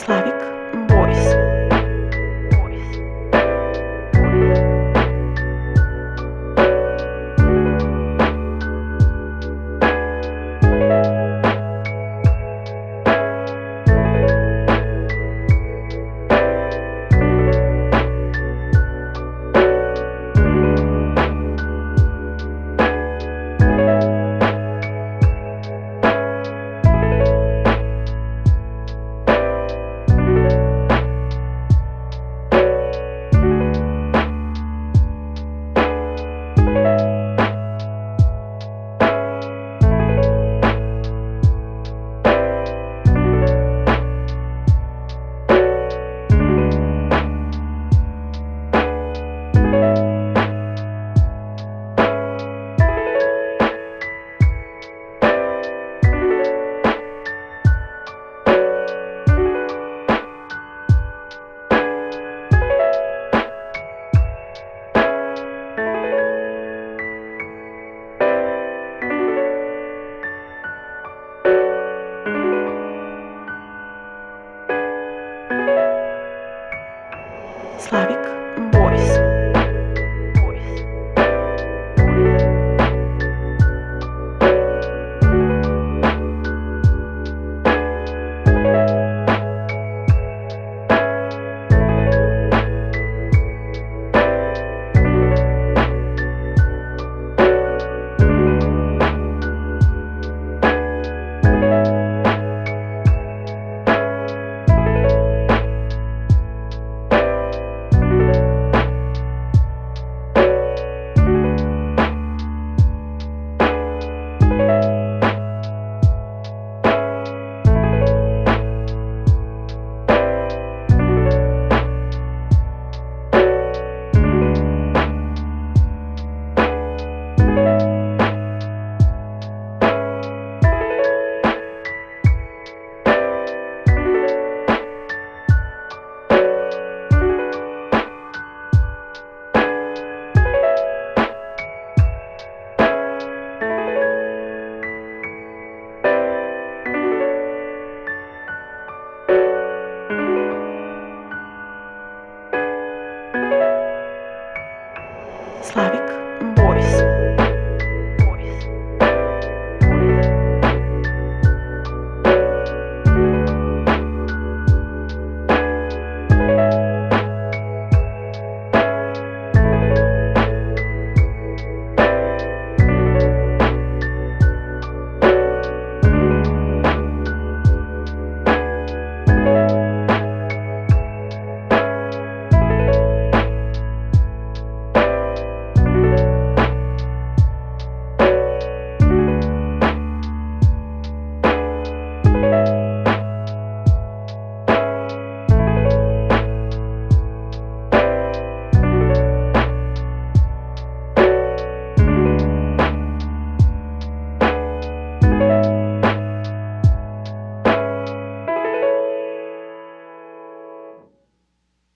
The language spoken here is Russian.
Славик. Славик Бойс.